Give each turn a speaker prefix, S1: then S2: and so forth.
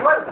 S1: What?